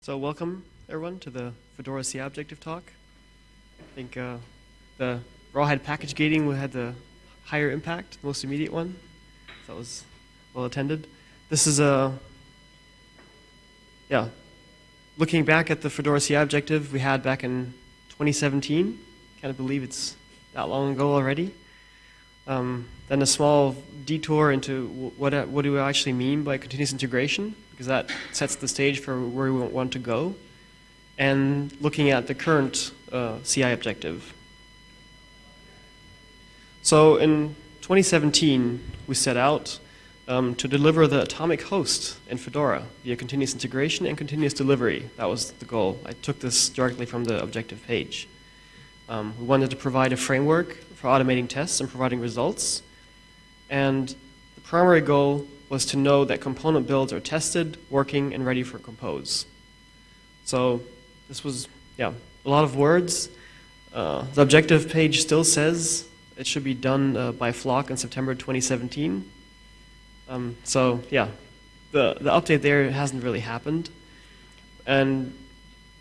So welcome everyone to the Fedora CI objective talk. I think uh, the rawhide package gating we had the higher impact, the most immediate one. That was well attended. This is a yeah. Looking back at the Fedora CI objective we had back in 2017, can't believe it's that long ago already. Um, then a small detour into what, what do we actually mean by continuous integration, because that sets the stage for where we want to go, and looking at the current uh, CI objective. So in 2017, we set out um, to deliver the atomic host in Fedora via continuous integration and continuous delivery. That was the goal. I took this directly from the objective page. Um, we wanted to provide a framework for automating tests and providing results. And the primary goal was to know that component builds are tested, working, and ready for compose. So this was, yeah, a lot of words. Uh, the objective page still says it should be done uh, by Flock in September 2017. Um, so yeah, the, the update there hasn't really happened. And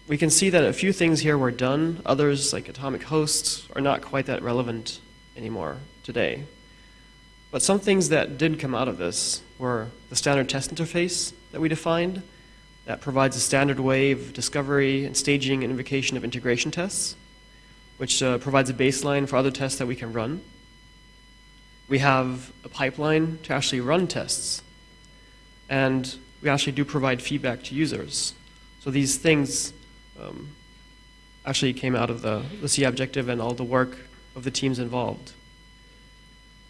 we can see that a few things here were done. Others, like atomic hosts, are not quite that relevant anymore today. But some things that did come out of this were the standard test interface that we defined that provides a standard way of discovery and staging and invocation of integration tests, which uh, provides a baseline for other tests that we can run. We have a pipeline to actually run tests, and we actually do provide feedback to users. So these things um, actually came out of the, the CI objective and all the work of the teams involved.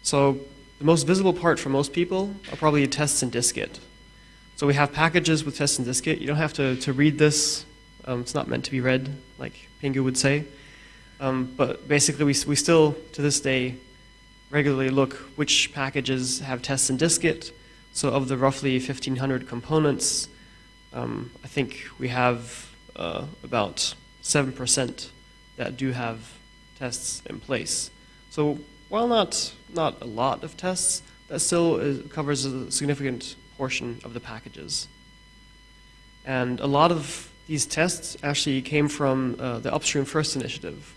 So the most visible part for most people are probably tests in dist-git. So we have packages with tests in dist-git. You don't have to, to read this. Um, it's not meant to be read, like Pingu would say. Um, but basically, we, we still, to this day, regularly look which packages have tests in dist-git. So of the roughly 1,500 components, um, I think we have uh, about 7% that do have tests in place. So while not, not a lot of tests, that still is, covers a significant portion of the packages. And a lot of these tests actually came from uh, the Upstream First initiative,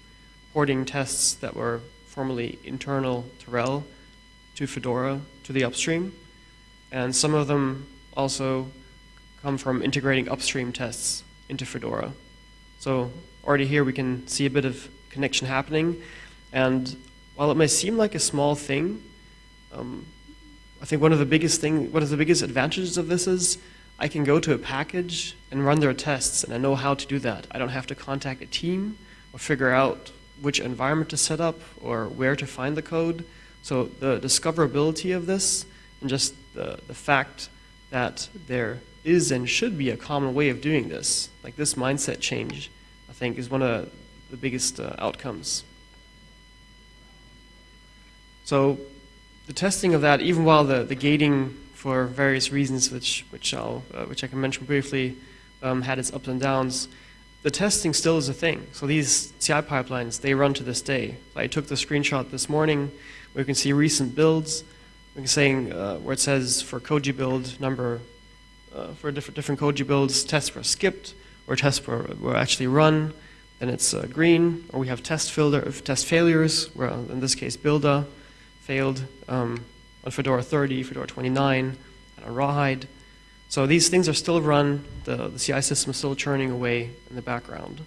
porting tests that were formerly internal to RHEL to Fedora to the upstream. And some of them also come from integrating upstream tests into Fedora. So already here we can see a bit of connection happening. And while it may seem like a small thing, um, I think one of the biggest thing, one of the biggest advantages of this is I can go to a package and run their tests, and I know how to do that. I don't have to contact a team or figure out which environment to set up or where to find the code. So the discoverability of this and just the, the fact that there is and should be a common way of doing this. Like this mindset change, I think, is one of the biggest uh, outcomes. So the testing of that, even while the, the gating for various reasons, which, which, I'll, uh, which I can mention briefly, um, had its ups and downs, the testing still is a thing. So these CI pipelines, they run to this day. I took the screenshot this morning you can see recent builds. We can say uh, where it says for Koji build number uh, for different, different Koji builds, tests were skipped or tests were, were actually run, then it's uh, green, or we have test, filter, of test failures, where in this case Buildah failed um, on Fedora 30, Fedora 29, and on Rawhide. So these things are still run, the, the CI system is still churning away in the background.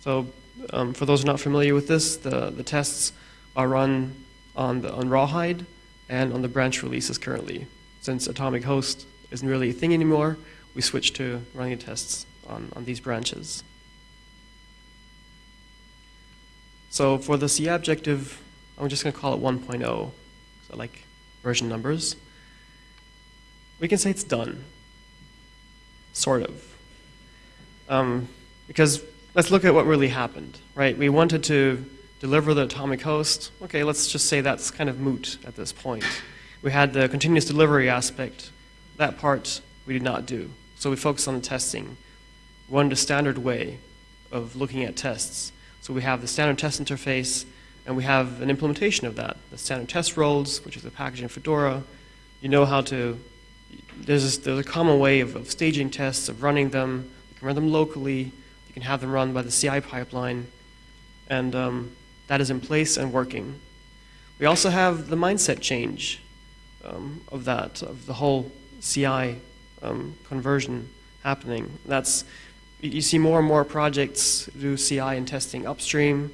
So um, for those not familiar with this, the, the tests are run on, the, on Rawhide and on the branch releases currently since atomic host isn't really a thing anymore, we switched to running tests on, on these branches. So for the C objective, I'm just going to call it 1.0, so I like version numbers. We can say it's done, sort of. Um, because let's look at what really happened, right? We wanted to deliver the atomic host. Okay, let's just say that's kind of moot at this point. We had the continuous delivery aspect. That part we did not do. So we focused on the testing. Wanted a standard way of looking at tests. So we have the standard test interface, and we have an implementation of that. The standard test roles, which is a package in Fedora. You know how to, there's, there's a common way of, of staging tests, of running them. You can run them locally. You can have them run by the CI pipeline. And um, that is in place and working. We also have the mindset change um, of that, of the whole CI um, conversion happening. That's you see more and more projects do CI and testing upstream.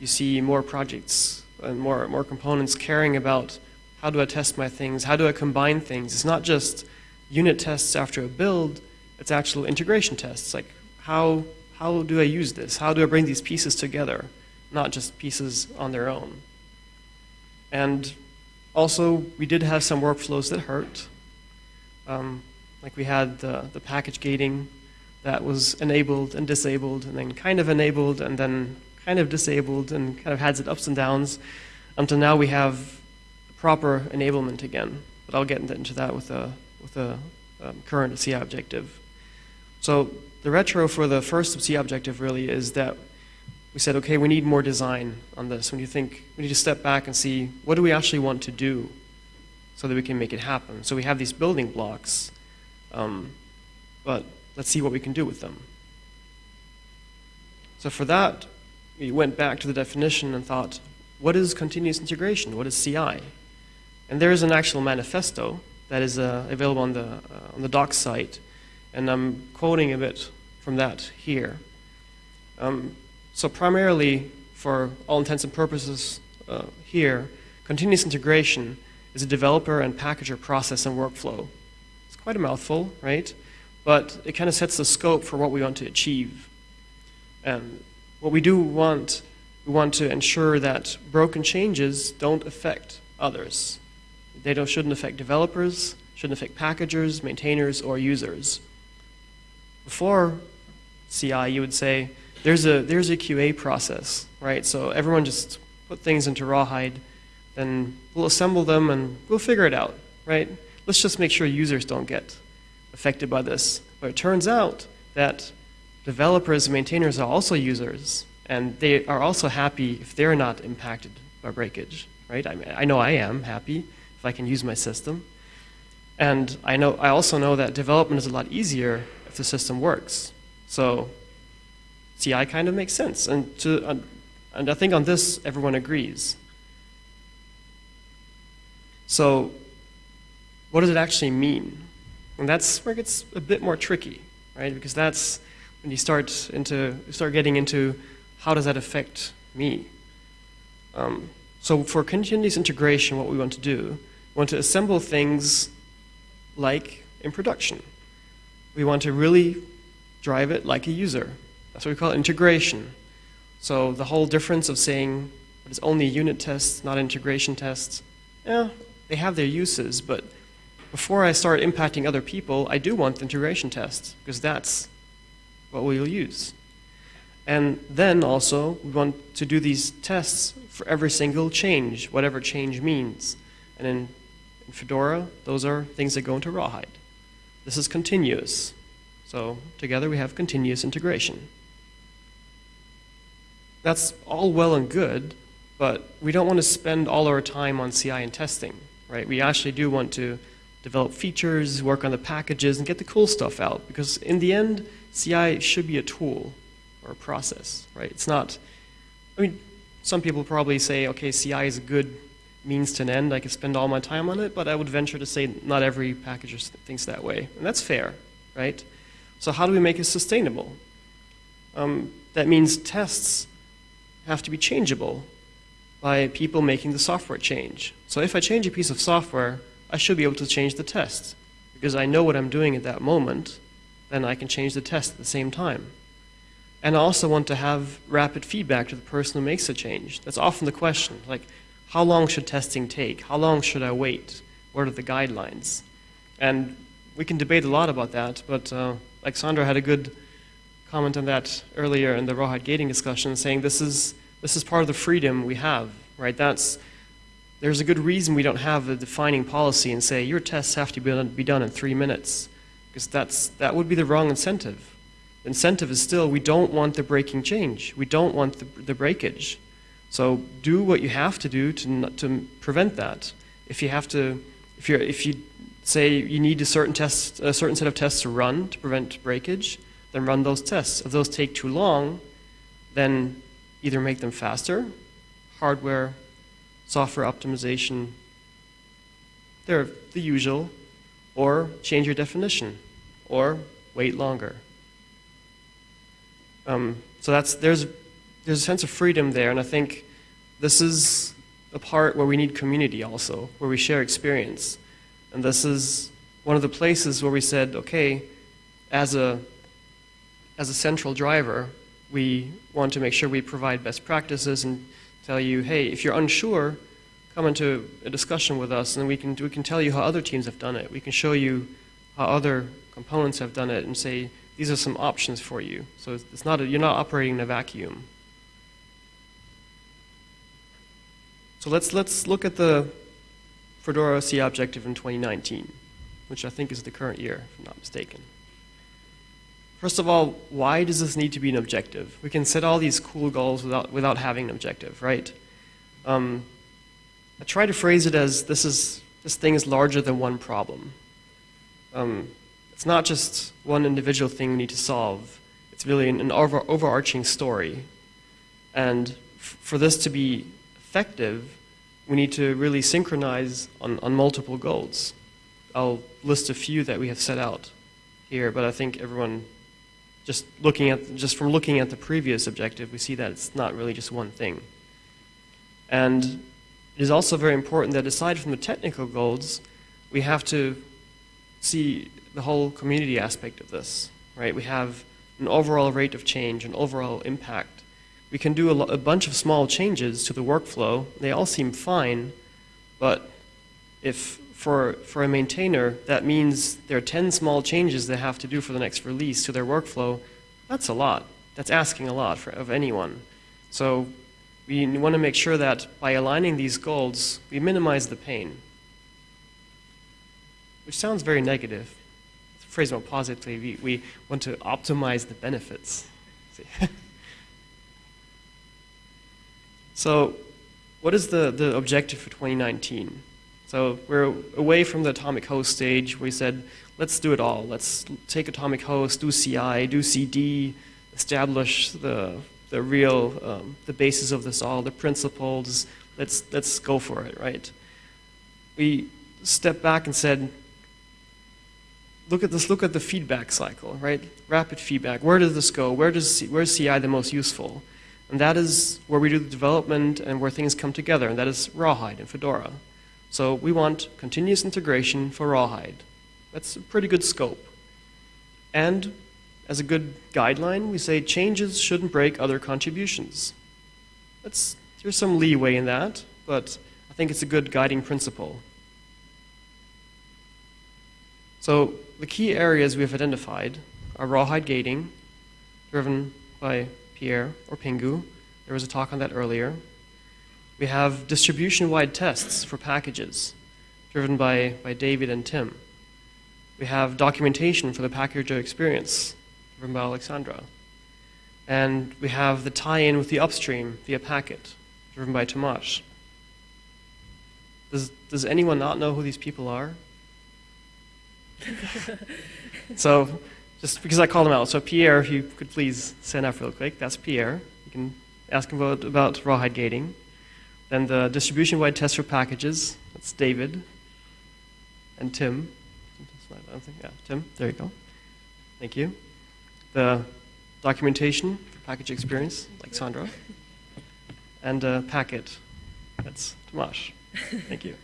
You see more projects and more more components caring about how do I test my things, how do I combine things. It's not just unit tests after a build. It's actual integration tests, like how how do I use this? How do I bring these pieces together, not just pieces on their own. And also, we did have some workflows that hurt. Um, like we had the, the package gating that was enabled and disabled, and then kind of enabled, and then kind of disabled, and kind of had its ups and downs, until now we have proper enablement again. But I'll get into that with a, with a um, current CI objective. So the retro for the first CI objective really is that we said, okay, we need more design on this. When you think, we need to step back and see, what do we actually want to do so that we can make it happen? So we have these building blocks um, but let's see what we can do with them. So for that, we went back to the definition and thought, what is continuous integration? What is CI? And there is an actual manifesto that is uh, available on the, uh, on the docs site, and I'm quoting a bit from that here. Um, so primarily, for all intents and purposes uh, here, continuous integration is a developer and packager process and workflow It's quite a mouthful, right? But it kind of sets the scope for what we want to achieve. And what we do want, we want to ensure that broken changes don't affect others. They don't, shouldn't affect developers, shouldn't affect packagers, maintainers, or users. Before CI, you would say, there's a, there's a QA process, right? So everyone just put things into Rawhide, then we'll assemble them and we'll figure it out, right? let's just make sure users don't get affected by this. But it turns out that developers and maintainers are also users, and they are also happy if they're not impacted by breakage, right? I, mean, I know I am happy if I can use my system. And I, know, I also know that development is a lot easier if the system works. So CI kind of makes sense. And, to, and I think on this, everyone agrees. So what does it actually mean? And that's where it gets a bit more tricky, right? Because that's when you start into you start getting into how does that affect me? Um, so for continuous integration, what we want to do, we want to assemble things like in production. We want to really drive it like a user. That's what we call integration. So the whole difference of saying it is only unit tests, not integration tests, yeah, they have their uses, but before I start impacting other people, I do want the integration tests, because that's what we'll use. And then also, we want to do these tests for every single change, whatever change means. And in, in Fedora, those are things that go into Rawhide. This is continuous. So together we have continuous integration. That's all well and good, but we don't want to spend all our time on CI and testing, right? We actually do want to develop features, work on the packages, and get the cool stuff out. Because in the end, CI should be a tool or a process, right? It's not, I mean, some people probably say, okay, CI is a good means to an end. I could spend all my time on it, but I would venture to say not every packager thinks that way. And that's fair, right? So how do we make it sustainable? Um, that means tests have to be changeable by people making the software change. So if I change a piece of software, I should be able to change the test. Because I know what I'm doing at that moment, then I can change the test at the same time. And I also want to have rapid feedback to the person who makes the change. That's often the question, like, how long should testing take? How long should I wait? What are the guidelines? And we can debate a lot about that, but uh, like Sandra had a good comment on that earlier in the Rawhide gating discussion, saying this is, this is part of the freedom we have, right? That's, there's a good reason we don't have a defining policy and say your tests have to be done, be done in three minutes, because that's, that would be the wrong incentive. Incentive is still we don't want the breaking change. We don't want the, the breakage. So do what you have to do to, to prevent that. If you have to, if, you're, if you say you need a certain test, a certain set of tests to run to prevent breakage, then run those tests. If those take too long, then either make them faster, hardware, software optimization, they're the usual, or change your definition, or wait longer. Um, so that's there's there's a sense of freedom there, and I think this is a part where we need community also, where we share experience, and this is one of the places where we said, okay, as a as a central driver, we want to make sure we provide best practices and tell you, hey, if you're unsure, come into a discussion with us, and we can we can tell you how other teams have done it. We can show you how other components have done it, and say these are some options for you. So it's not a, you're not operating in a vacuum. So let's let's look at the Fedora CI objective in 2019, which I think is the current year, if I'm not mistaken. First of all, why does this need to be an objective? We can set all these cool goals without, without having an objective, right? Um, I try to phrase it as this, is, this thing is larger than one problem. Um, it's not just one individual thing we need to solve. It's really an, an over, overarching story. And for this to be effective, we need to really synchronize on, on multiple goals. I'll list a few that we have set out here, but I think everyone, just looking at just from looking at the previous objective, we see that it's not really just one thing. And it is also very important that aside from the technical goals, we have to see the whole community aspect of this, right? We have an overall rate of change, an overall impact. We can do a, a bunch of small changes to the workflow. They all seem fine, but if for, for a maintainer, that means there are 10 small changes they have to do for the next release to their workflow, that's a lot. That's asking a lot for, of anyone. So we want to make sure that by aligning these goals, we minimize the pain. Which sounds very negative. To phrase more positively, we, we want to optimize the benefits. so, what is the, the objective for 2019? So, we're away from the atomic host stage. We said, let's do it all. Let's take atomic host, do CI, do CD, establish the the real, um, the basis of this all, the principles. Let's, let's go for it, right? We stepped back and said, look at this, look at the feedback cycle, right? Rapid feedback. Where does this go? Where does, where is CI the most useful? And that is where we do the development and where things come together, and that is Rawhide and Fedora. So we want continuous integration for Rawhide. That's a pretty good scope. And as a good guideline, we say changes shouldn't break other contributions. That's, there's some leeway in that, but I think it's a good guiding principle. So the key areas we have identified are rawhide gating, driven by Pierre or Pingu. There was a talk on that earlier. We have distribution-wide tests for packages, driven by, by David and Tim. We have documentation for the packager experience, from by Alexandra. And we have the tie-in with the upstream via Packit, driven by Tomasz. Does, does anyone not know who these people are? so, just because I called them out. So Pierre, if you could please stand up real quick. That's Pierre. You can ask him about, about rawhide gating. Then the distribution-wide test for packages. That's David. And Tim. Yeah, Tim, there you go. Thank you the documentation for package experience, like Sandra, and a Packit. That's Tomasz. Thank you.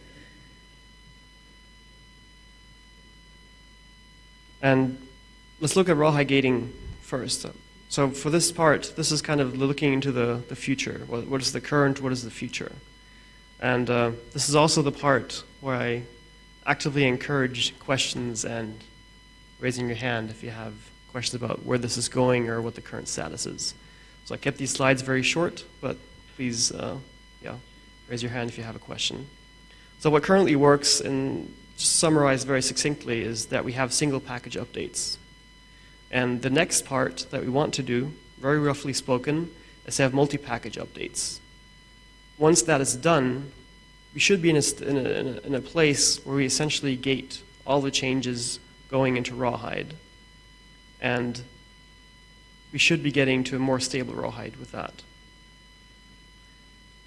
And let's look at rawhide gating first. So for this part, this is kind of looking into the, the future. What, what is the current, what is the future? And uh, this is also the part where I actively encourage questions and raising your hand if you have questions about where this is going or what the current status is. So I kept these slides very short, but please, uh, yeah, raise your hand if you have a question. So what currently works, and summarized very succinctly, is that we have single package updates. And the next part that we want to do, very roughly spoken, is to have multi-package updates. Once that is done, we should be in a, in, a, in a, place where we essentially gate all the changes going into Rawhide. And we should be getting to a more stable Rawhide with that.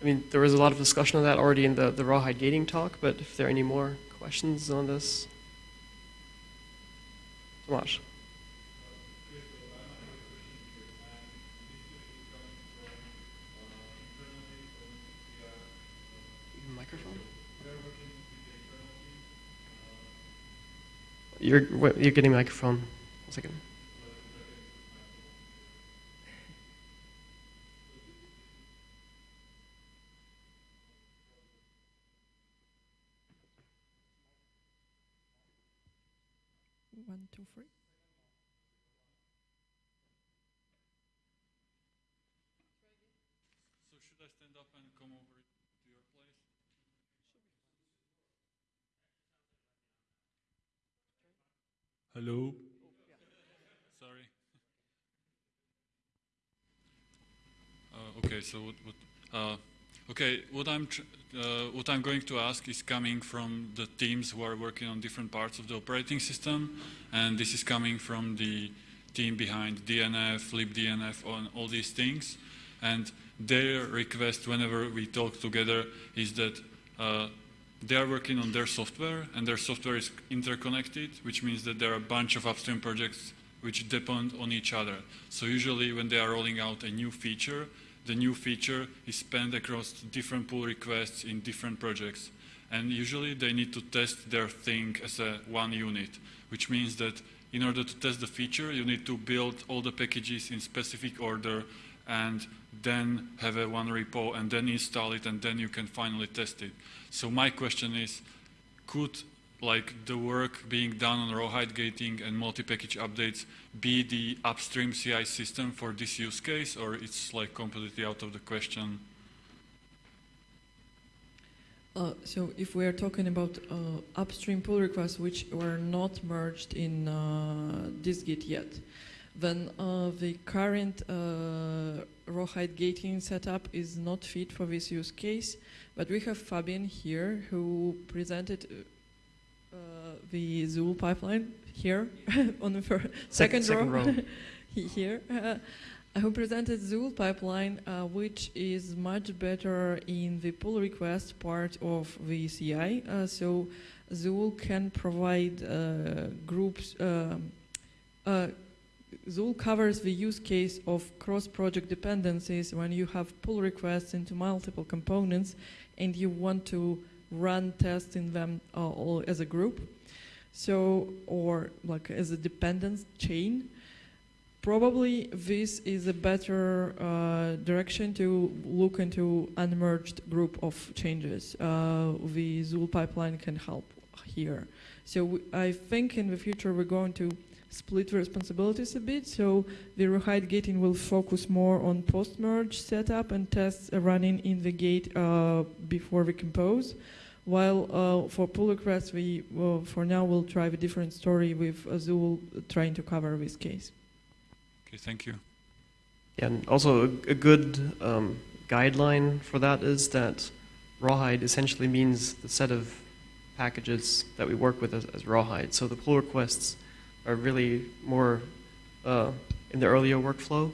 I mean, there was a lot of discussion on that already in the, the Rawhide gating talk, but if there are any more questions on this? Tomasz. Microphone? You're, you're getting a microphone. One second. One, two, three. So should I stand up and come over to your place? Hello? Sorry. Uh, okay, so what, what uh, okay, what I'm uh, what I'm going to ask is coming from the teams who are working on different parts of the operating system, and this is coming from the team behind DNF, libDNF, on all these things, and their request whenever we talk together is that uh, they are working on their software and their software is interconnected, which means that there are a bunch of upstream projects which depend on each other. So usually when they are rolling out a new feature, the new feature is spent across different pull requests in different projects. And usually they need to test their thing as a one unit, which means that in order to test the feature, you need to build all the packages in specific order and then have a one repo and then install it and then you can finally test it. So my question is, could like the work being done on rawhide gating and multi-package updates be the upstream CI system for this use case or it's like completely out of the question? Uh, so if we are talking about uh, upstream pull requests which were not merged in uh, dist-git yet, then uh, the current uh, rawhide gating setup is not fit for this use case. But we have Fabian here who presented uh, the Zuul pipeline here on the second, second row, row. Here. Uh, who presented Zuul pipeline, uh, which is much better in the pull request part of the CI. Uh, so Zuul can provide uh, groups. Um, uh, Zuul covers the use case of cross-project dependencies when you have pull requests into multiple components and you want to run tests in them uh, all as a group. So, or like as a dependence chain. Probably this is a better uh, direction to look into unmerged group of changes. Uh, the Zuul pipeline can help here. So I think in the future we're going to split responsibilities a bit. So the rawhide gating will focus more on post-merge setup and tests running in the gate uh, before we compose. While uh, for pull requests, we well, for now will try a different story with a Zuul trying to cover this case. Okay, thank you. Yeah, and also a, a good um, guideline for that is that rawhide essentially means the set of packages that we work with as, as rawhide. So the pull requests are really more uh, in the earlier workflow.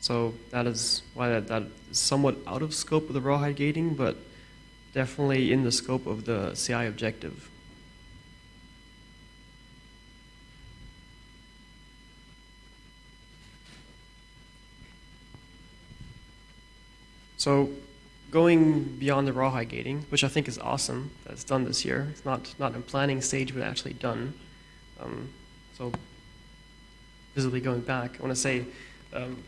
So that is why that, that is somewhat out of scope of the rawhide gating, but definitely in the scope of the CI objective. So going beyond the rawhide gating, which I think is awesome that it's done this year. It's not not in planning stage, but actually done. Um, so visibly going back, I want to say um,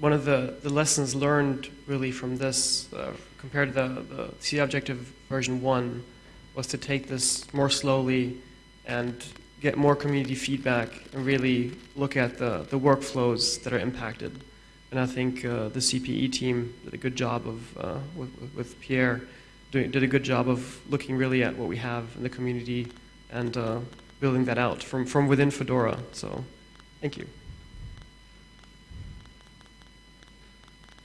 one of the, the lessons learned really from this uh, compared to the, the C objective version one was to take this more slowly and get more community feedback and really look at the, the workflows that are impacted. And I think uh, the CPE team did a good job of, uh, with, with Pierre, doing, did a good job of looking really at what we have in the community and uh, building that out from, from within Fedora. So, thank you.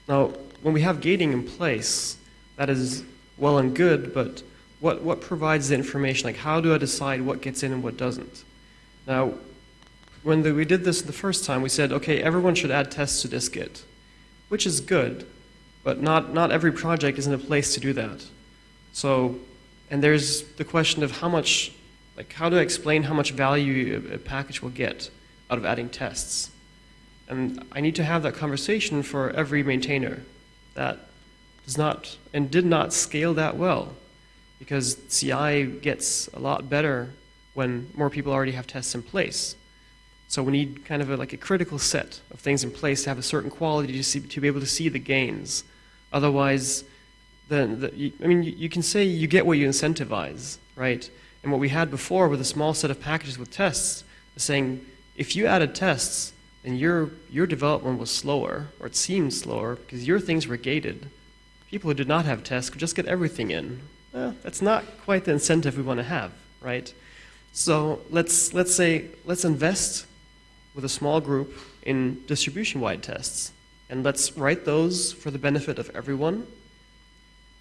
Now, when we have gating in place, that is well and good, but what, what provides the information? Like, how do I decide what gets in and what doesn't? Now, when the, we did this the first time, we said, okay, everyone should add tests to dist-git, which is good, but not, not every project is in a place to do that. So, and there's the question of how much, like, how do I explain how much value a, package will get out of adding tests? And I need to have that conversation for every maintainer that does not and did not scale that well because CI gets a lot better when more people already have tests in place. So we need kind of a, like a critical set of things in place to have a certain quality to, see, to be able to see the gains. Otherwise, then the, I mean, you, you can say you get what you incentivize, right? And what we had before with a small set of packages with tests is saying if you added tests, then your your development was slower, or it seemed slower because your things were gated. People who did not have tests could just get everything in. Well, that's not quite the incentive we want to have, right? So let's let's say let's invest with a small group in distribution-wide tests, and let's write those for the benefit of everyone.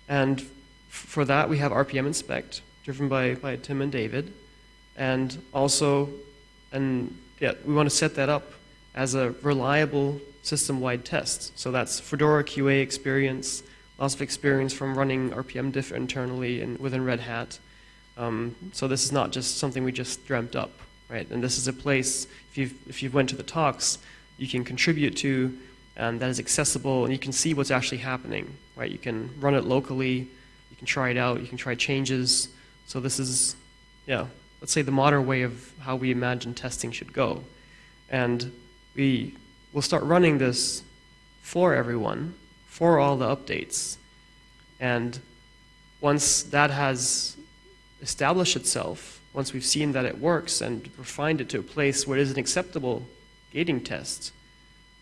And for that, we have rpminspect, driven by, by Tim and David, and also, and yeah, we want to set that up as a reliable system-wide test. So that's Fedora QA experience, lots of experience from running RPM diff internally and within Red Hat. Um, so this is not just something we just dreamt up, right? And this is a place, if you've, if you've went to the talks, you can contribute to, and that is accessible, and you can see what's actually happening, right? You can run it locally, you can try it out, you can try changes. So this is, yeah, let's say the modern way of how we imagine testing should go. And we will start running this for everyone, for all the updates. And once that has established itself, once we've seen that it works and refined it to a place where it is an acceptable gating test,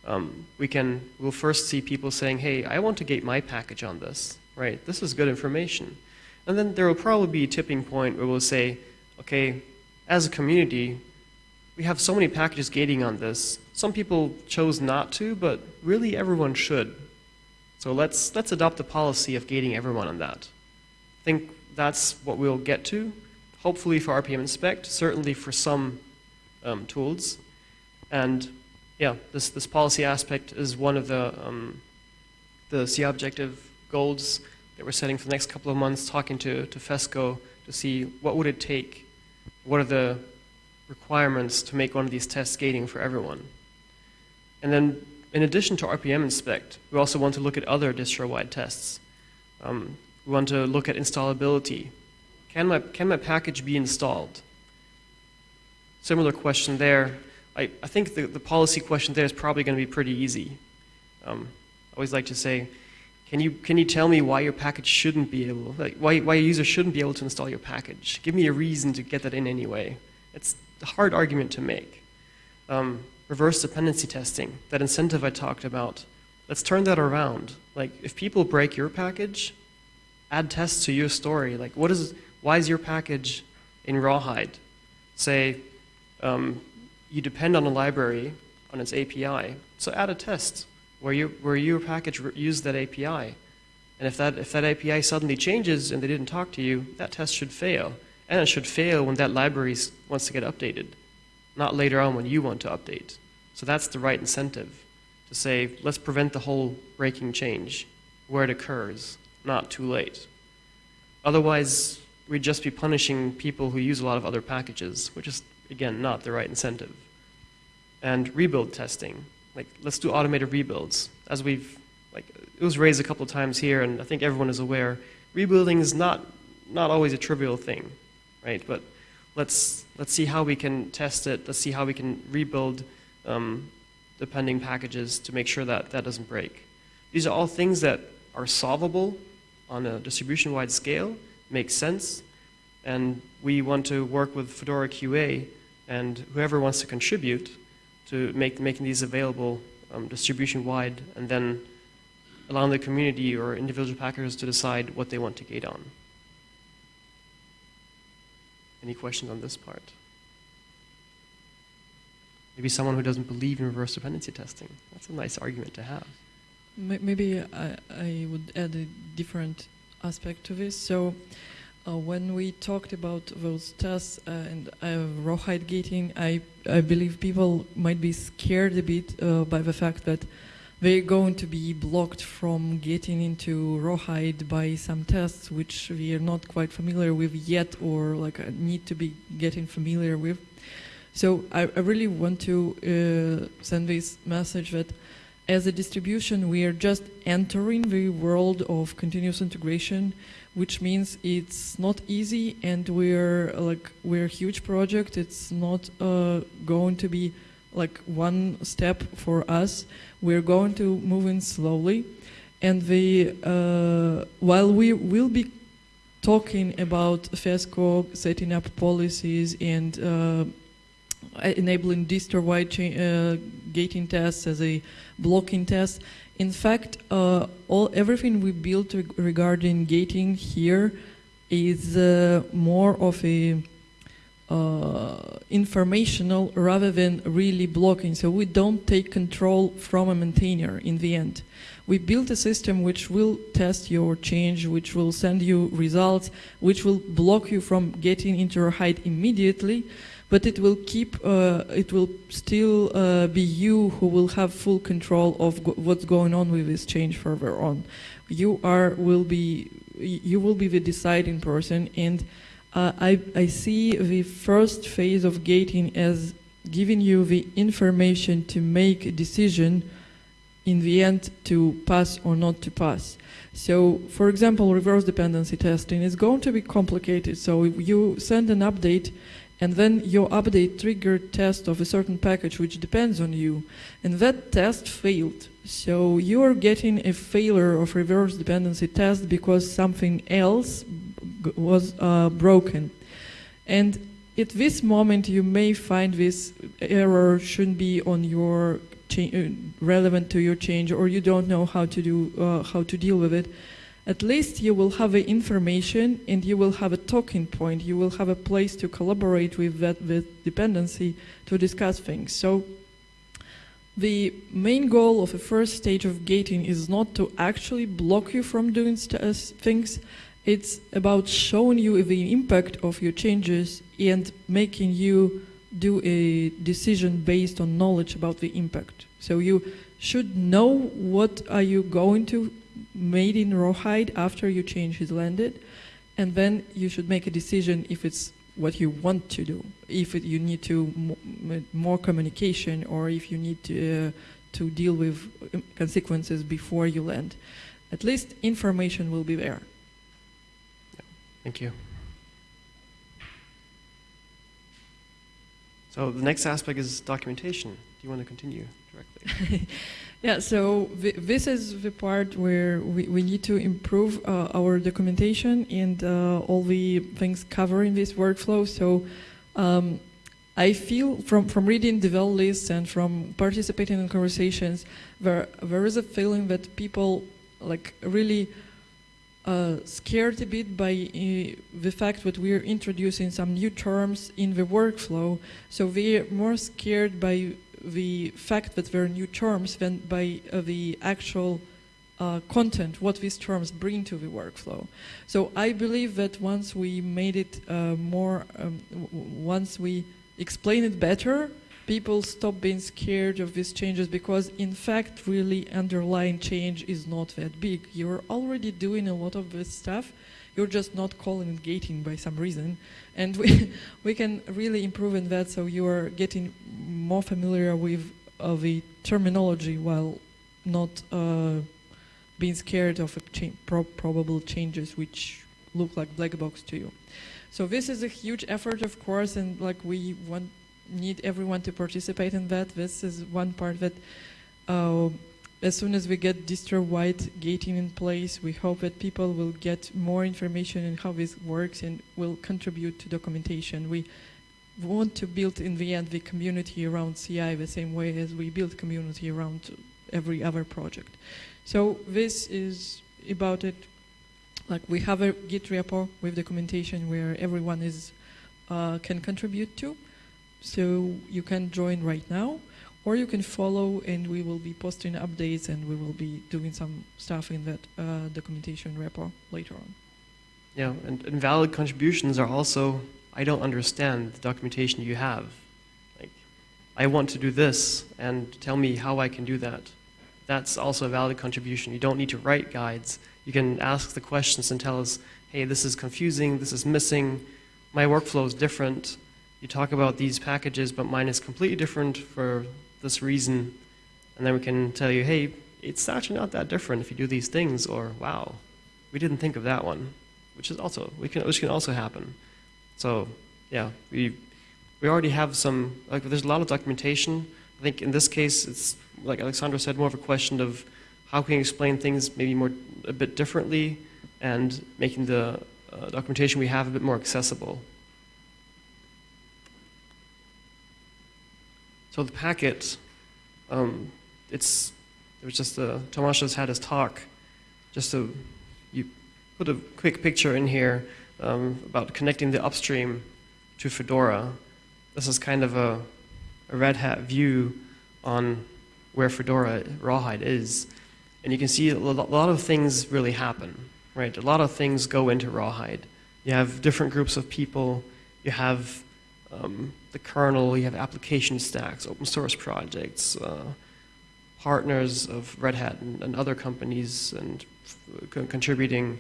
um, we can we'll first see people saying, "Hey, I want to gate my package on this." Right? This is good information. And then there will probably be a tipping point where we'll say, "Okay, as a community, we have so many packages gating on this. Some people chose not to, but really everyone should. So let's let's adopt a policy of gating everyone on that. I think that's what we'll get to. Hopefully for rpminspect, certainly for some um, tools, and yeah, this this policy aspect is one of the um, the C objective goals that we're setting for the next couple of months. Talking to to FESCO to see what would it take, what are the requirements to make one of these tests gating for everyone. And then, in addition to rpminspect, we also want to look at other distro-wide tests. Um, we want to look at installability. Can my, can my package be installed? Similar question there. I, I think the, the policy question there is probably going to be pretty easy. Um, I always like to say, can you, can you tell me why your package shouldn't be able, like, why, why a user shouldn't be able to install your package? Give me a reason to get that in anyway. It's a hard argument to make. Um, reverse dependency testing, that incentive I talked about, let's turn that around. Like, if people break your package, add tests to your story. Like, what is, why is your package in Rawhide? Say, um, you depend on a library, on its API, so add a test where, you, where your package used that API. And if that, if that API suddenly changes and they didn't talk to you, that test should fail. And it should fail when that library wants to get updated, not later on when you want to update. So that's the right incentive to say, let's prevent the whole breaking change where it occurs, not too late. Otherwise, we'd just be punishing people who use a lot of other packages, which is, again, not the right incentive. And rebuild testing. Like, let's do automated rebuilds. As we've, like, it was raised a couple of times here, and I think everyone is aware, rebuilding is not, not always a trivial thing right? But let's let's see how we can test it. Let's see how we can rebuild um, the pending packages to make sure that that doesn't break. These are all things that are solvable on a distribution-wide scale, makes sense, and we want to work with Fedora QA and whoever wants to contribute to make making these available um, distribution-wide, and then allowing the community or individual packers to decide what they want to gate on. Any questions on this part? Maybe someone who doesn't believe in reverse dependency testing. That's a nice argument to have. Maybe I, I would add a different aspect to this. So Uh, when we talked about those tests uh, and uh, rawhide gating, I, I believe people might be scared a bit uh, by the fact that they're going to be blocked from getting into rawhide by some tests which we are not quite familiar with yet or like uh, need to be getting familiar with. So I, I really want to uh, send this message that as a distribution, we are just entering the world of continuous integration, which means it's not easy, and we're like we're a huge project. It's not uh, going to be like one step for us. We're going to move in slowly, and the uh, while we will be talking about FESCO setting up policies and uh, enabling distro-wide uh, gating tests as a blocking test. In fact, uh, all everything we built reg regarding gating here is uh, more of a uh, informational rather than really blocking. So we don't take control from a maintainer in the end. We built a system which will test your change, which will send you results, which will block you from getting into rawhide immediately, but it will keep, uh, it will still uh, be you who will have full control of go what's going on with this change further on. You are, will be, you will be the deciding person and uh, I, I see the first phase of gating as giving you the information to make a decision in the end to pass or not to pass. So, for example, reverse dependency testing is going to be complicated. So if you send an update and then your update triggered test of a certain package which depends on you. And that test failed. So you're getting a failure of reverse dependency test because something else was uh, broken. And at this moment you may find this error shouldn't be on your uh, relevant to your change or you don't know how to do uh, how to deal with it at least you will have information and you will have a talking point. You will have a place to collaborate with that with dependency to discuss things. So the main goal of the first stage of gating is not to actually block you from doing uh, things. It's about showing you the impact of your changes and making you do a decision based on knowledge about the impact. So you should know what are you going to made in rawhide after your change is landed, and then you should make a decision if it's what you want to do, if it, you need to more communication, or if you need to uh, to deal with um, consequences before you land. At least information will be there. Thank you. So the next aspect is documentation. Do you want to continue directly? Yeah, so this is the part where we, we need to improve uh, our documentation and uh, all the things covering this workflow. So um, I feel from, from reading devel lists and from participating in conversations, there, there is a feeling that people like really uh, scared a bit by uh, the fact that we're introducing some new terms in the workflow. So they're more scared by the fact that there are new terms than by uh, the actual uh, content, what these terms bring to the workflow. So I believe that once we made it uh, more, um, once we explain it better, people stop being scared of these changes because in fact really underlying change is not that big. You're already doing a lot of this stuff, you're just not calling it gating by some reason. And we, we can really improve in that so you are getting more familiar with uh, the terminology while not uh, being scared of cha pro probable changes which look like black box to you. So this is a huge effort, of course, and like we want need everyone to participate in that. This is one part that uh, as soon as we get distro-wide gating in place, we hope that people will get more information on how this works and will contribute to documentation. We want to build in the end the community around CI the same way as we build community around every other project. So this is about it. Like we have a Git repo with documentation where everyone is uh, can contribute to. So you can join right now or you can follow and we will be posting updates and we will be doing some stuff in that uh, documentation repo later on. You know, and invalid contributions are also, I don't understand the documentation you have. Like, I want to do this, and tell me how I can do that. That's also a valid contribution. You don't need to write guides. You can ask the questions and tell us, hey, this is confusing, this is missing, my workflow is different. You talk about these packages, but mine is completely different for this reason. And then we can tell you, hey, it's actually not that different if you do these things, or wow, we didn't think of that one, which is also we can which can also happen. So yeah, we we already have some like there's a lot of documentation. I think in this case it's like Alexandra said, more of a question of how can you explain things maybe more a bit differently and making the uh, documentation we have a bit more accessible. So the Packit, um, it's it was just Tomasz just had his talk, just to you put a quick picture in here um, about connecting the upstream to Fedora. This is kind of a, a Red Hat view on where Fedora Rawhide is. And you can see a lot of things really happen, right? A lot of things go into Rawhide. You have different groups of people, you have um, the kernel, you have application stacks, open source projects, uh, partners of Red Hat and, and other companies and contributing.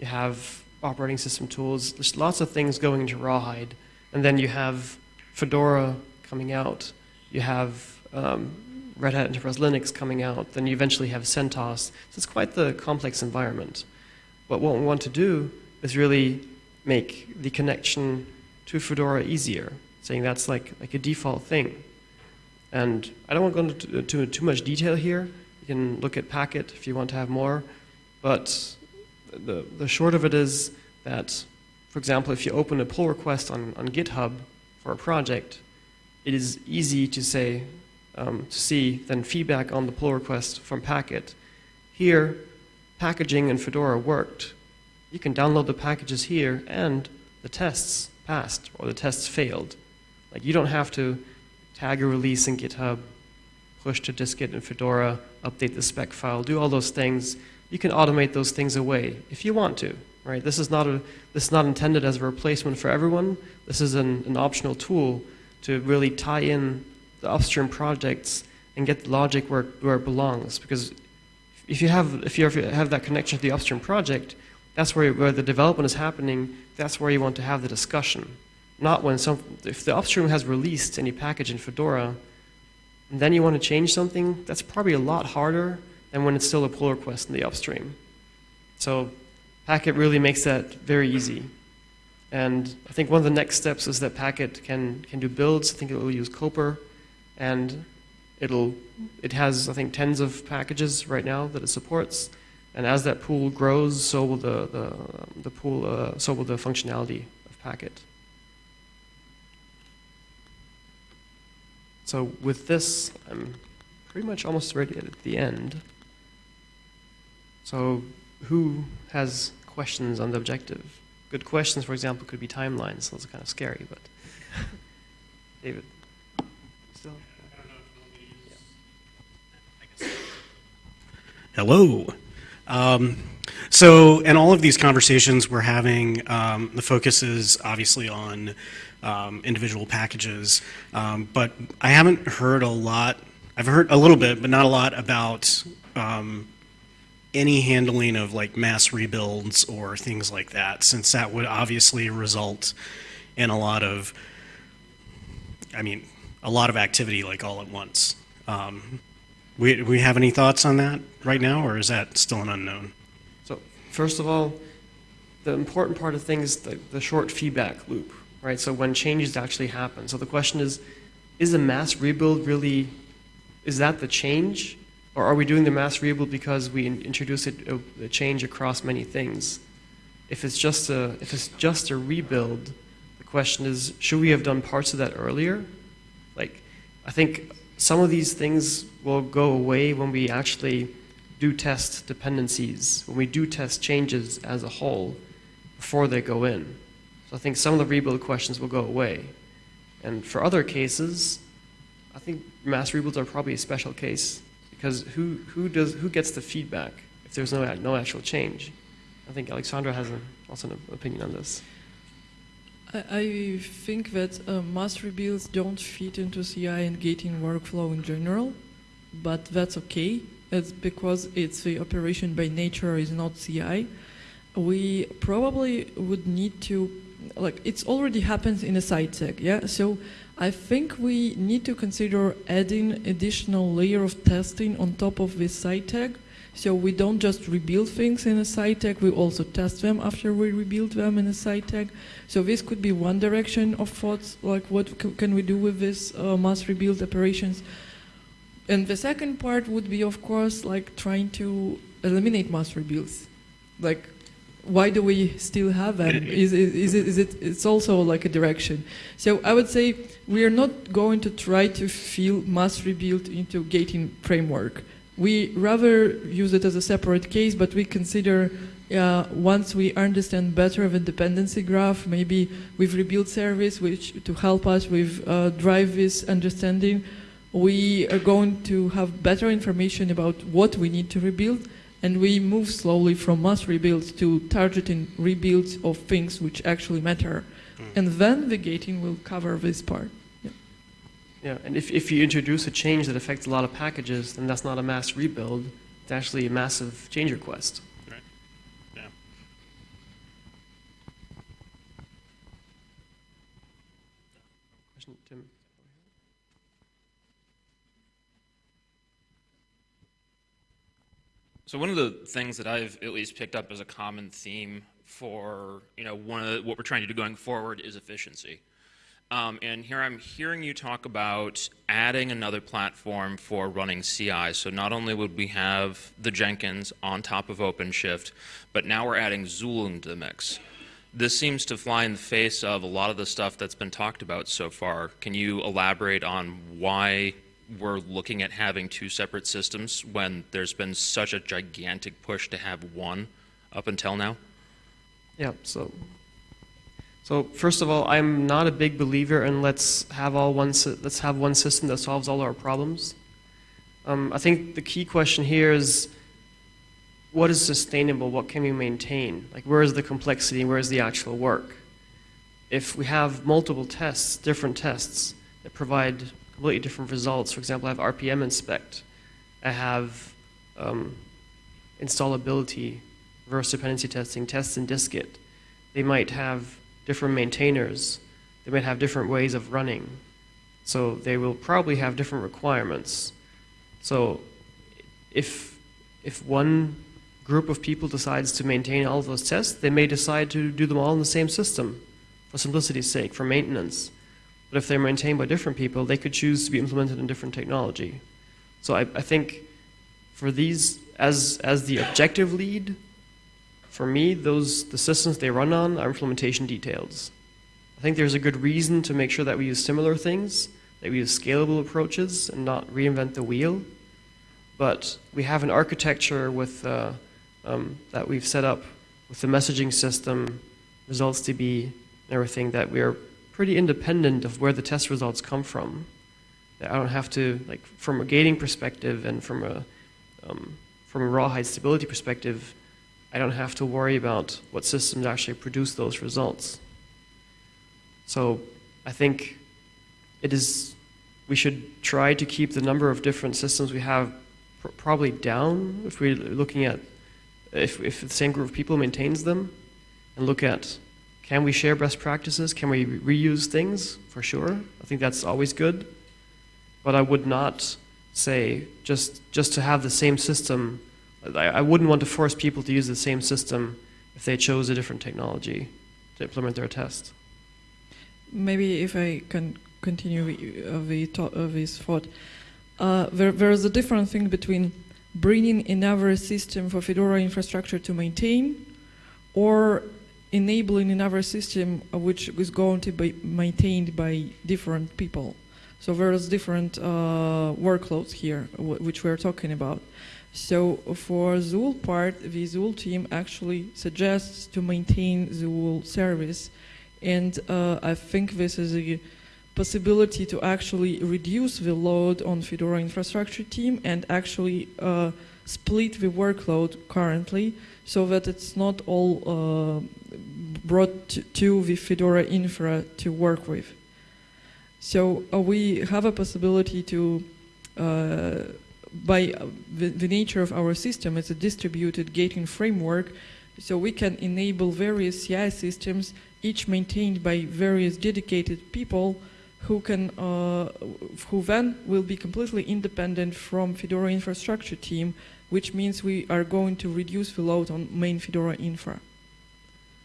You have operating system tools. There's lots of things going into Rawhide. And then you have Fedora coming out. You have um, Red Hat Enterprise Linux coming out, then you eventually have CentOS. So it's quite the complex environment. But what we want to do is really make the connection to Fedora easier, saying that's like, like a default thing. And I don't want to go into too much detail here. You can look at Packit if you want to have more. But the, the short of it is that, for example, if you open a pull request on, on GitHub for a project, it is easy to say, um, to see then feedback on the pull request from Packit. Here, packaging in Fedora worked. You can download the packages here and the tests passed or the tests failed. Like you don't have to tag a release in GitHub, push to dist-git in Fedora, update the spec file, do all those things. You can automate those things away if you want to, right? This is not, a, this is not intended as a replacement for everyone. This is an, an optional tool to really tie in the upstream projects and get the logic where, where it belongs. Because if you have if you have that connection to the upstream project, that's where where the development is happening. That's where you want to have the discussion, not when some if the upstream has released any package in Fedora, and then you want to change something. That's probably a lot harder than when it's still a pull request in the upstream. So, Packit really makes that very easy. And I think one of the next steps is that Packit can can do builds. I think it will use Copr. and it'll it has I think tens of packages right now that it supports, and as that pool grows, so will the the, the pool uh, so will the functionality of Packit. So with this, I'm pretty much almost ready at the end. So who has questions on the objective? Good questions, for example, could be timelines. Those are kind of scary, but David. Still? Hello. Um, so, in all of these conversations we're having, um, the focus is obviously on um, individual packages, um, but I haven't heard a lot. I've heard a little bit, but not a lot about um, any handling of like mass rebuilds or things like that, since that would obviously result in a lot of, I mean, a lot of activity like all at once. Um, we, we have any thoughts on that right now, or is that still an unknown? So first of all, the important part of things the, the short feedback loop, right? So when changes actually happen. So the question is, is a mass rebuild really, is that the change? Or are we doing the mass rebuild because we in, introduce a, a uh, change across many things? If it's just a, if it's just a rebuild, the question is, should we have done parts of that earlier? Like, I think some of these things will go away when we actually do test dependencies, when we do test changes as a whole before they go in. So I think some of the rebuild questions will go away. And for other cases, I think mass rebuilds are probably a special case because who, who, does, who gets the feedback if there's no, no actual change? I think Alexandra has also an opinion on this. I, I think that uh, mass rebuilds don't fit into CI and gating workflow in general, but that's okay. It's because it's the operation by nature is not CI. We probably would need to, like, it's already happened in a side tag, yeah? So I think we need to consider adding additional layer of testing on top of this side tag. So we don't just rebuild things in a side tag, we also test them after we rebuild them in a side tag. So this could be one direction of thoughts, like what can we do with this uh, mass rebuild operations. And the second part would be, of course, like trying to eliminate mass rebuilds. Like, why do we still have them? Is it, is it, is it, it's also like a direction. So I would say we are not going to try to fill mass rebuild into gating framework. We rather use it as a separate case, but we consider uh, once we understand better the dependency graph, maybe with rebuild service, which to help us with uh, drive this understanding, we are going to have better information about what we need to rebuild, and we move slowly from mass rebuilds to targeting rebuilds of things which actually matter, hmm. and then the gating will cover this part. Yeah, and if, if you introduce a change that affects a lot of packages, then that's not a mass rebuild. It's actually a massive change request. Right. Yeah. Question, Tim? So one of the things that I've at least picked up as a common theme for you know one of the, what we're trying to do going forward is efficiency. Um, and here I'm hearing you talk about adding another platform for running CI. So not only would we have the Jenkins on top of OpenShift, but now we're adding Zuul into the mix. This seems to fly in the face of a lot of the stuff that's been talked about so far. Can you elaborate on why we're looking at having two separate systems when there's been such a gigantic push to have one up until now? Yeah, so so first of all, I'm not a big believer in let's have all one let's have one system that solves all our problems. Um, I think the key question here is what is sustainable? What can we maintain? Like where is the complexity? Where is the actual work? If we have multiple tests, different tests that provide completely different results. For example, I have rpminspect. I have um, installability, reverse dependency testing, tests in dist-git. They might have different maintainers. They might have different ways of running. So they will probably have different requirements. So if, if one group of people decides to maintain all of those tests, they may decide to do them all in the same system for simplicity's sake, for maintenance. But if they're maintained by different people, they could choose to be implemented in different technology. So I, I think for these, as, as the objective lead, for me, those the systems they run on are implementation details. I think there's a good reason to make sure that we use similar things, that we use scalable approaches and not reinvent the wheel. But we have an architecture with uh, um, that we've set up with the messaging system, ResultsDB, and everything that we are pretty independent of where the test results come from. I don't have to like from a gating perspective and from a um, from a Rawhide stability perspective. I don't have to worry about what systems actually produce those results. So I think it is, we should try to keep the number of different systems we have pr- probably down if we're looking at, if, if the same group of people maintains them, and look at can we share best practices? Can we re- reuse things? For sure. I think that's always good. But I would not say just, just to have the same system I, I wouldn't want to force people to use the same system if they chose a different technology to implement their test. Maybe if I can continue the, uh, the to- uh, this thought, uh, there, there is a different thing between bringing another system for Fedora infrastructure to maintain or enabling another system uh, which is going to be maintained by different people. So there's different uh, workloads here, which we're talking about. So for Zuul part, the Zuul team actually suggests to maintain the Zuul service, and uh, I think this is a possibility to actually reduce the load on Fedora infrastructure team and actually uh, split the workload currently so that it's not all uh, brought to, to the Fedora infra to work with. So uh, we have a possibility to, uh, by the, the nature of our system, it's a distributed gating framework, so we can enable various CI systems, each maintained by various dedicated people who can, uh, who then will be completely independent from Fedora infrastructure team, which means we are going to reduce the load on main Fedora infra.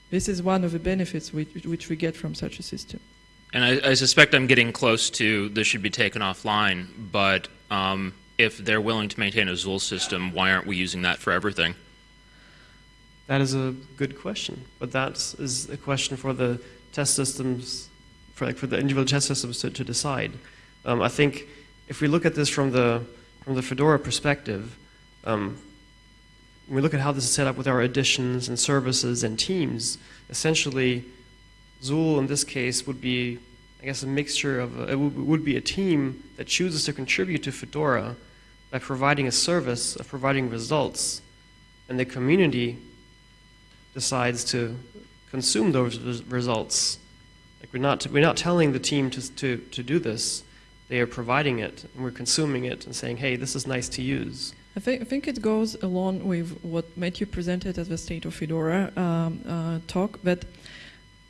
This is one of the benefits which, which we get from such a system. And I, I suspect I'm getting close to this should be taken offline, but um, if they're willing to maintain a Zuul system, why aren't we using that for everything? That is a good question, but that is a question for the test systems, for like for the individual test systems to, to decide. Um, I think if we look at this from the from the Fedora perspective, um, when we look at how this is set up with our additions and services and teams, essentially, Zuul in this case would be, I guess, a mixture of a, it would be a team that chooses to contribute to Fedora by providing a service of providing results, and the community decides to consume those res- results. Like we're not, we're not telling the team to, to, to do this. They are providing it, and we're consuming it and saying, hey, this is nice to use. I think, I think it goes along with what Matthew presented at the State of Fedora um, uh, talk that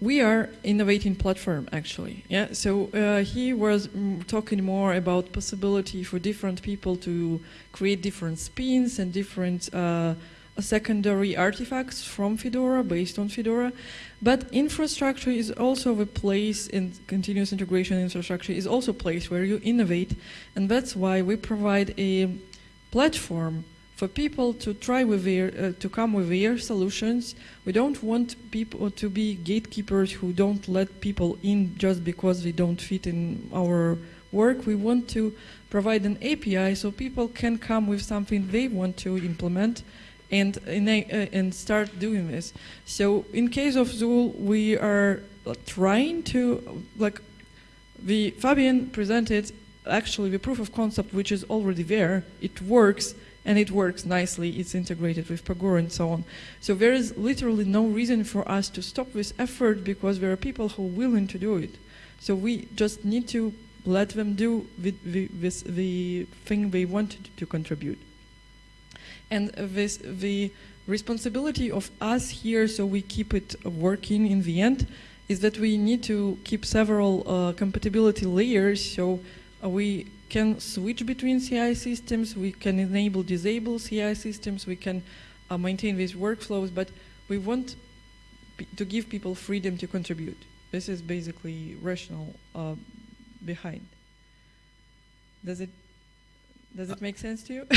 we are innovating platform actually. Yeah. So uh, he was mm, talking more about possibility for different people to create different spins and different uh, secondary artifacts from Fedora based on Fedora. But infrastructure is also the place in continuous integration infrastructure is also a place where you innovate, and that's why we provide a platform for people to try with their uh, to come with their solutions. We don't want people to be gatekeepers who don't let people in just because they don't fit in our work. We want to provide an API so people can come with something they want to implement and uh, and start doing this. So in case of Zuul, we are trying to like the Fabian presented actually the proof of concept which is already there. It works and it works nicely. It's integrated with Pagure and so on. So there is literally no reason for us to stop this effort because there are people who are willing to do it. So we just need to let them do the, the, the thing they want to, contribute. And this, the responsibility of us here, so we keep it working in the end, is that we need to keep several uh, compatibility layers. So we can switch between CI systems, we can enable disable CI systems, we can uh, maintain these workflows, but we want to give people freedom to contribute. This is basically rational uh, behind. Does it does it make sense to you?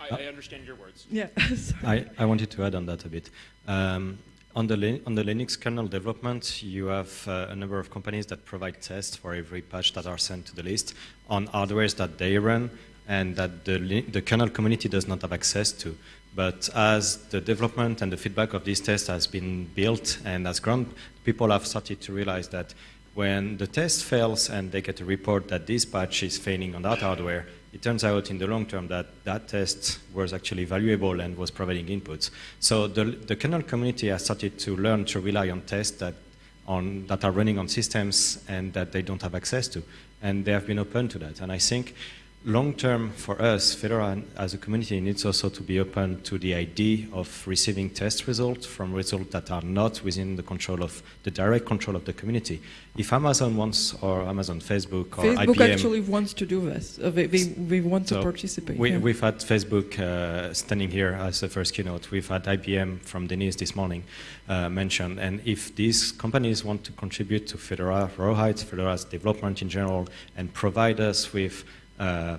I, I, understand your words. Yeah. I, I wanted to add on that a bit. Um, on the, on the Linux kernel development, you have uh, a number of companies that provide tests for every patch that are sent to the list on hardwares that they run and that the, the kernel community does not have access to. But as the development and the feedback of these tests has been built and has grown, people have started to realize that when the test fails and they get a report that this patch is failing on that hardware, it turns out in the long term that that test was actually valuable and was providing inputs. So the, the kernel community has started to learn to rely on tests that, on, that are running on systems and that they don't have access to. And they have been open to that. And I think long term for us, Fedora as a community needs also to be open to the idea of receiving test results from results that are not within the control of the direct control of the community. If Amazon wants, or Amazon, Facebook, or Facebook IBM, actually wants to do this. Uh, they, they, they, want so to participate. We, yeah. We've had Facebook uh, standing here as the first keynote. We've had IBM from Denise this morning uh, mentioned. And if these companies want to contribute to Fedora, Rawhide, Fedora's development in general, and provide us with uh,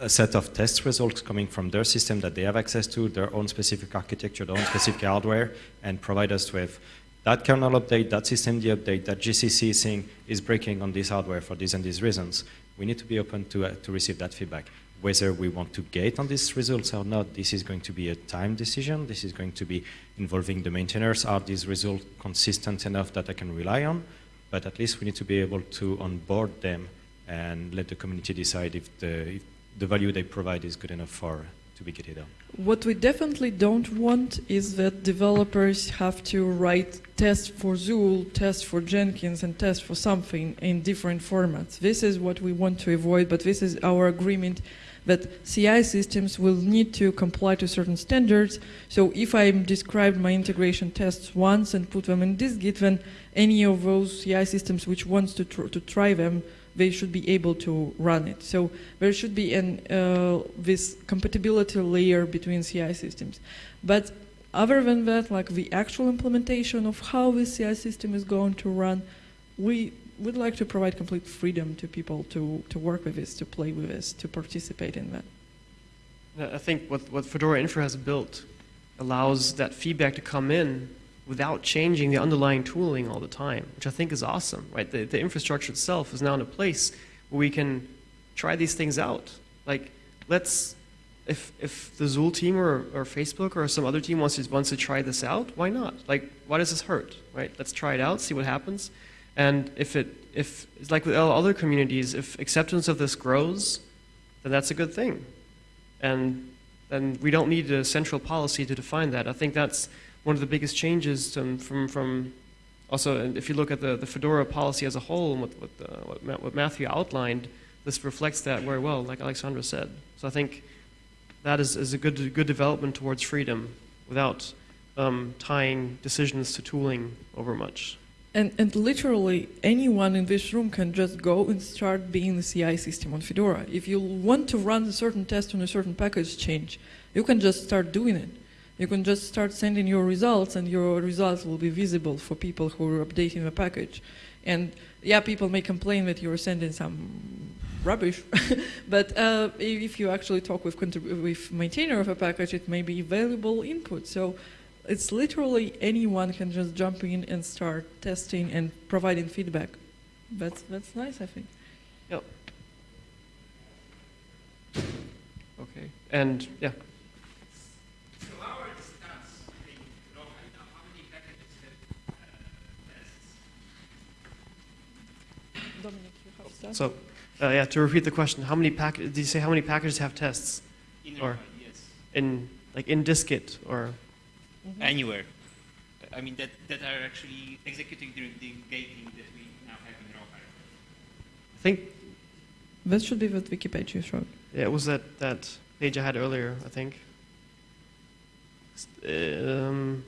a set of test results coming from their system that they have access to, their own specific architecture, their own specific hardware, and provide us with that kernel update, that systemd update, that GCC thing is breaking on this hardware for these and these reasons. We need to be open to, uh, to receive that feedback. Whether we want to gate on these results or not, this is going to be a time decision. This is going to be involving the maintainers. Are these results consistent enough that I can rely on? but at least we need to be able to onboard them and let the community decide if the, if the value they provide is good enough for to be gated on. What we definitely don't want is that developers have to write tests for Zuul, tests for Jenkins, and tests for something in different formats. This is what we want to avoid, but this is our agreement that CI systems will need to comply to certain standards. So if I describe my integration tests once and put them in dist-git, then any of those CI systems which wants to, tr to try them they should be able to run it. So there should be an, uh, this compatibility layer between CI systems. But other than that, like the actual implementation of how the CI system is going to run, we would like to provide complete freedom to people to, to work with this, to play with this, to participate in that. I think what, what Fedora Infra has built allows that feedback to come in without changing the underlying tooling all the time, which I think is awesome, right? The, the infrastructure itself is now in a place where we can try these things out. Like, let's, if, if the Zuul team or, or Facebook or some other team wants to, wants to try this out, why not? Like, why does this hurt, right? Let's try it out, see what happens. And if it, if, it's like with all other communities, if acceptance of this grows, then that's a good thing. And then we don't need a central policy to define that. I think that's one of the biggest changes from, from, from also, if you look at the, the Fedora policy as a whole and what, what, uh, what, what Matthew outlined, this reflects that very well, like Alexandra said. So I think that is, is a good, good development towards freedom without um, tying decisions to tooling over much. And, and literally anyone in this room can just go and start being the CI system on Fedora. If you want to run a certain test on a certain package change, you can just start doing it. You can just start sending your results and your results will be visible for people who are updating the package. And yeah, people may complain that you're sending some rubbish, but uh, if you actually talk with, with maintainer of a package, it may be valuable input. So it's literally anyone can just jump in and start testing and providing feedback. That's, that's nice, I think. Yep. Okay, and yeah. Dominic, you have stuff? So, uh, yeah, to repeat the question, how many pack? Did you say how many packages have tests? In Or- yes. In like in dist-git or Mhm. Anywhere. I mean, that, that are actually executing during the gating that we now have in Rawhide. I think That should be what wiki page you showed. yeah, it was that that page I had earlier. I think. Um,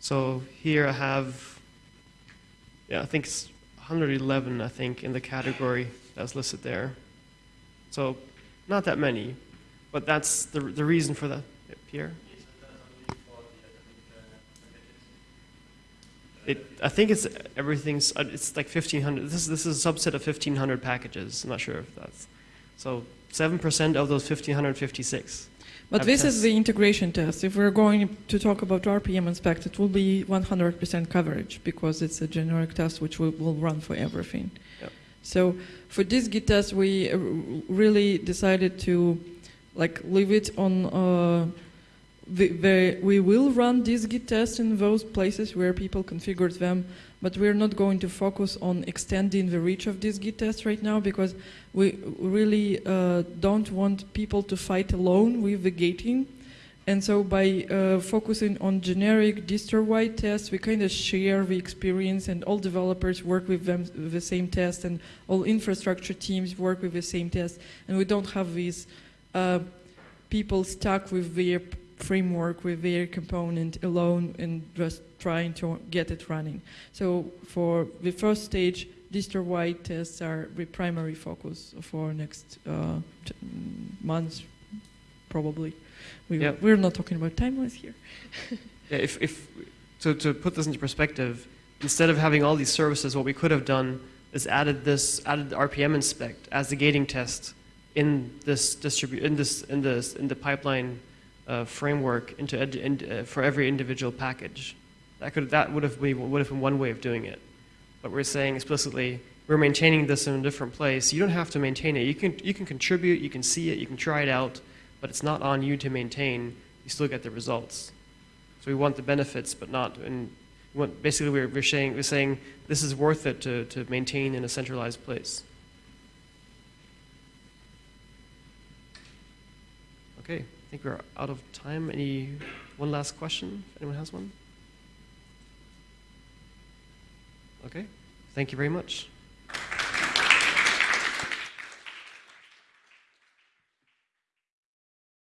so here I have. Yeah, I think it's 111. I think in the category that's listed there. So, not that many, but that's the the reason for that. Pierre. It, I think it's everything's. uh, It's like 1,500. This is this is a subset of 1,500 packages. I'm not sure if that's. So seven percent of those 1,556. But this is the integration test. If we're going to talk about rpminspect, it will be 100% coverage because it's a generic test which will, will run for everything. Yep. So for dist-git test, we uh, really decided to like leave it on. Uh, the, the, we will run dist-git test in those places where people configured them, but we're not going to focus on extending the reach of dist-git test right now because we really uh, don't want people to fight alone with the gating. And so by uh, focusing on generic distro-wide tests, we kind of share the experience and all developers work with them the same test and all infrastructure teams work with the same test. And we don't have these uh, people stuck with their framework, with their component alone and just trying to get it running. So for the first stage, distro-wide tests are the primary focus for next uh, months, probably. We, Yeah. We're not talking about timelines here. Yeah, if, if to, to put this into perspective, instead of having all these services, what we could have done is added this added rpminspect as the gating test in this distribu- in this in this in the pipeline uh, framework into in, uh, for every individual package. That could that would have been would have been one way of doing it. But we're saying explicitly we're maintaining this in a different place. You don't have to maintain it. You can you can contribute. You can see it. You can try it out. But it's not on you to maintain. You still get the results. So we want the benefits, but not, and What, basically, we're, we're saying, we're saying this is worth it to, to maintain in a centralized place. Okay, think we're out of time. Any, one last question? If anyone has one? Okay, thank you very much.